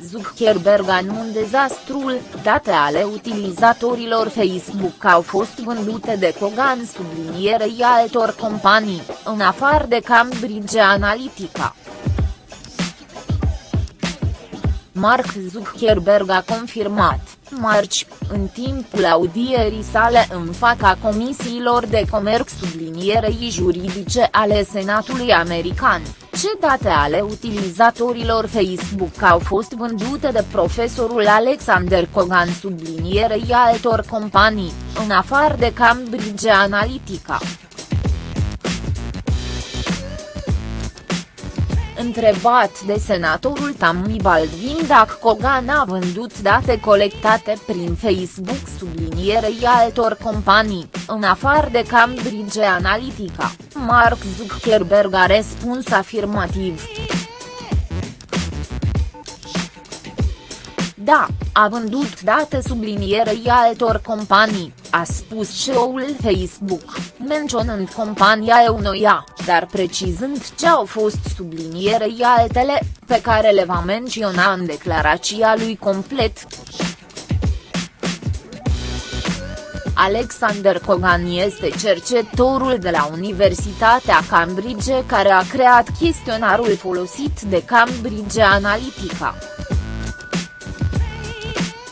Zuckerberg anun dezastrul, date ale utilizatorilor Facebook au fost vândute de Kogan sublinierei altor companii, în afară de Cambridge Analytica. Mark Zuckerberg a confirmat, marci, în timpul audierii sale în fața comisiilor de comerț sublinierei juridice ale Senatului American, ce date ale utilizatorilor Facebook au fost vândute de profesorul Alexander Kogan sublinierei altor companii, în afară de Cambridge Analytica. Întrebat de senatorul Tammy Baldwin dacă Kogan a vândut date colectate prin Facebook sublinierei altor companii, în afară de Cambridge Analytica, Mark Zuckerberg a răspuns afirmativ. Da, a vândut date sublinierei altor companii, a spus CEO-ul Facebook, menționând compania Eunoia, dar precizând ce au fost sublinierei altele, pe care le va menționa în declarația lui complet. Alexander Kogan este cercetorul de la Universitatea Cambridge care a creat chestionarul folosit de Cambridge Analytica.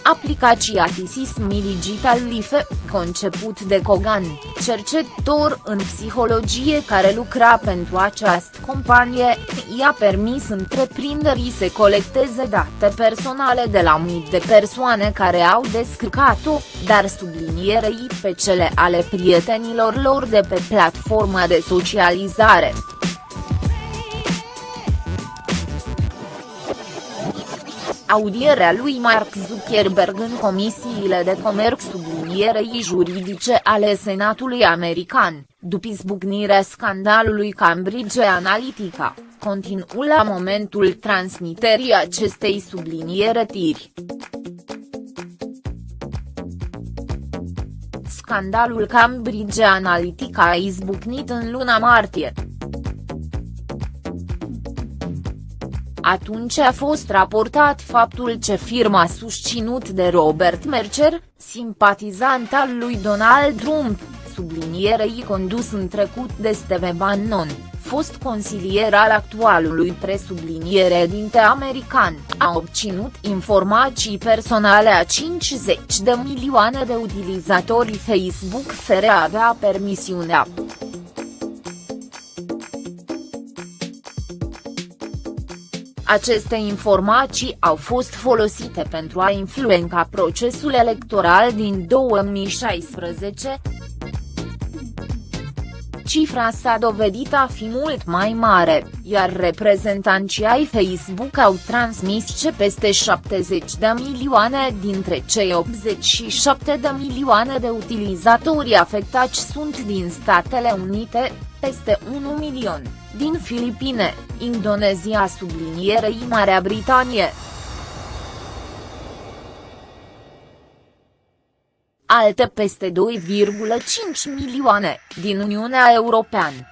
Aplicația Tisismi Digital Life, conceput de Kogan, cercetător în psihologie care lucra pentru această companie, i-a permis întreprinderii să colecteze date personale de la mii de persoane care au descărcat-o, dar sublinierei pe cele ale prietenilor lor de pe platforma de socializare. Audierea lui Mark Zuckerberg în comisiile de comerț sublinierei juridice ale Senatului American, după izbucnirea scandalului Cambridge Analytica, continuă la momentul transmiterii acestei subliniere tiri. Scandalul Cambridge Analytica a izbucnit în luna martie. Atunci a fost raportat faptul ce firma susținut de Robert Mercer, simpatizant al lui Donald Trump, sublinierei condus în trecut de Steve Bannon, fost consilier al actualului presubliniere dinte american, a obținut informații personale a 50 de milioane de utilizatori Facebook fără a avea permisiunea. Aceste informații au fost folosite pentru a influența procesul electoral din 2016. Cifra s-a dovedit a fi mult mai mare, iar reprezentanții ai Facebook au transmis ce peste 70 de milioane dintre cei 87 de milioane de utilizatori afectați sunt din Statele Unite, peste 1 milion din Filipine, Indonezia sublinierei Marea Britanie. Alte peste 2,5 milioane, din Uniunea Europeană.